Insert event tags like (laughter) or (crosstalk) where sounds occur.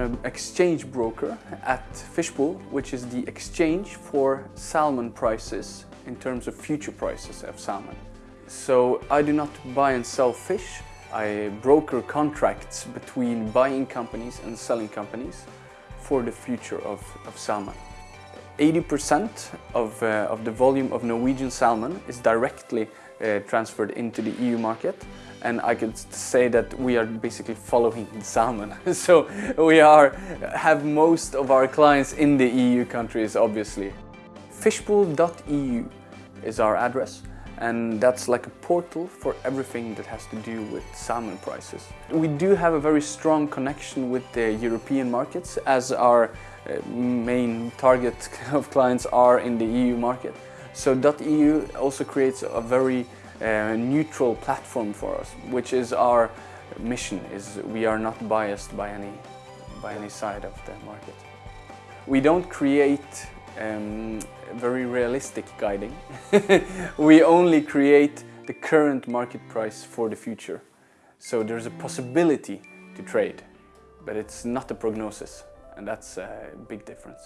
an exchange broker at Fishpool, which is the exchange for salmon prices in terms of future prices of salmon. So I do not buy and sell fish, I broker contracts between buying companies and selling companies for the future of, of salmon. 80% of, uh, of the volume of Norwegian salmon is directly uh, transferred into the EU market and I could say that we are basically following the (laughs) salmon. (laughs) so we are, have most of our clients in the EU countries obviously. Fishpool.eu is our address and that's like a portal for everything that has to do with salmon prices. We do have a very strong connection with the European markets as our uh, main target (laughs) of clients are in the EU market. So .eu also creates a very uh, neutral platform for us, which is our mission, is we are not biased by any, by any side of the market. We don't create um, very realistic guiding. (laughs) we only create the current market price for the future. So there's a possibility to trade, but it's not a prognosis, and that's a big difference.